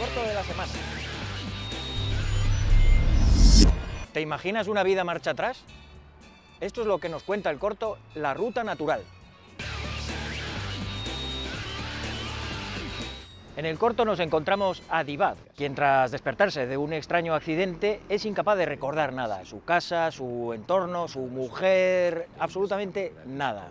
corto de la semana. ¿Te imaginas una vida marcha atrás? Esto es lo que nos cuenta el corto La Ruta Natural. En el corto nos encontramos a Divad, quien tras despertarse de un extraño accidente es incapaz de recordar nada, su casa, su entorno, su mujer, absolutamente nada.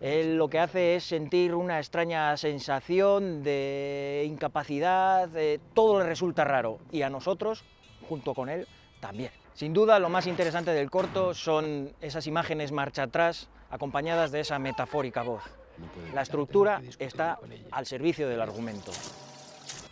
Él lo que hace es sentir una extraña sensación de incapacidad, todo le resulta raro y a nosotros, junto con él, también. Sin duda lo más interesante del corto son esas imágenes marcha atrás acompañadas de esa metafórica voz. La estructura está al servicio del argumento.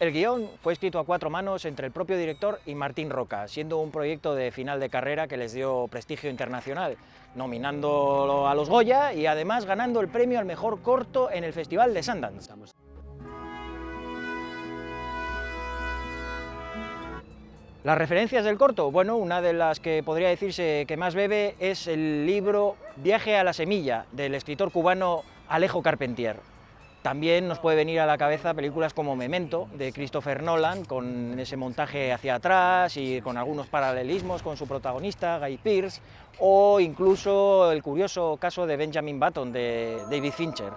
El guion fue escrito a cuatro manos entre el propio director y Martín Roca, siendo un proyecto de final de carrera que les dio prestigio internacional, nominándolo a los Goya y además ganando el premio al mejor corto en el Festival de Sundance. Las referencias del corto, bueno, una de las que podría decirse que más bebe es el libro Viaje a la semilla, del escritor cubano Alejo Carpentier. También nos puede venir a la cabeza películas como Memento, de Christopher Nolan, con ese montaje hacia atrás y con algunos paralelismos con su protagonista, Guy Pearce, o incluso el curioso caso de Benjamin Button, de David Fincher.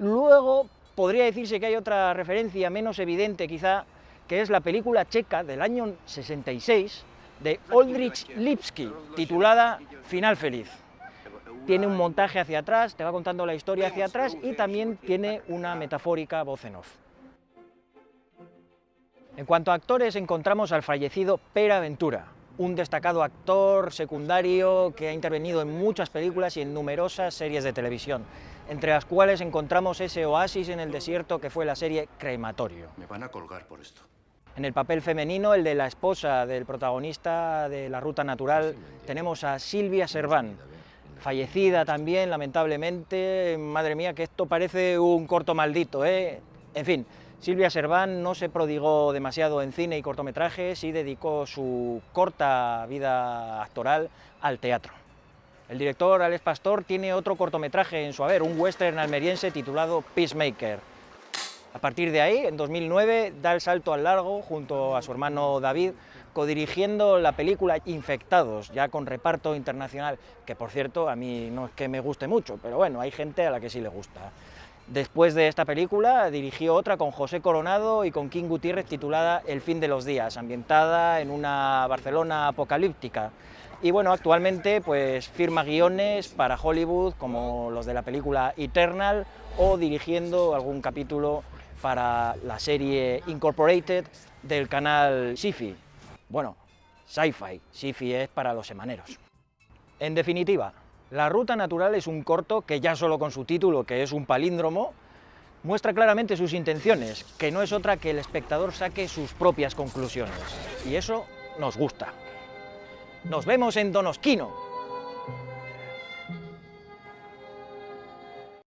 Luego, podría decirse que hay otra referencia menos evidente quizá, que es la película checa del año 66 de Oldrich Lipski, titulada Final Feliz. Tiene un montaje hacia atrás, te va contando la historia hacia atrás y también tiene una metafórica voz en off. En cuanto a actores, encontramos al fallecido Pera Ventura, un destacado actor secundario que ha intervenido en muchas películas y en numerosas series de televisión, entre las cuales encontramos ese oasis en el desierto que fue la serie Crematorio. Me van a colgar por esto. En el papel femenino, el de la esposa del protagonista de La Ruta Natural, tenemos a Silvia Serván, fallecida también, lamentablemente. Madre mía, que esto parece un corto maldito, ¿eh? En fin, Silvia Serván no se prodigó demasiado en cine y cortometrajes y dedicó su corta vida actoral al teatro. El director Alex Pastor tiene otro cortometraje en su haber, un western almeriense titulado Peacemaker. A partir de ahí, en 2009, da el salto al largo junto a su hermano David, codirigiendo la película Infectados, ya con reparto internacional, que por cierto a mí no es que me guste mucho, pero bueno, hay gente a la que sí le gusta. Después de esta película dirigió otra con José Coronado y con King Gutiérrez titulada El fin de los días, ambientada en una Barcelona apocalíptica. Y bueno, actualmente pues firma guiones para Hollywood como los de la película Eternal o dirigiendo algún capítulo para la serie Incorporated del canal Sifi. Bueno, Sci-Fi, Sifi es para los semaneros. En definitiva, La Ruta Natural es un corto que ya solo con su título, que es un palíndromo, muestra claramente sus intenciones, que no es otra que el espectador saque sus propias conclusiones. Y eso nos gusta. Nos vemos en Donosquino.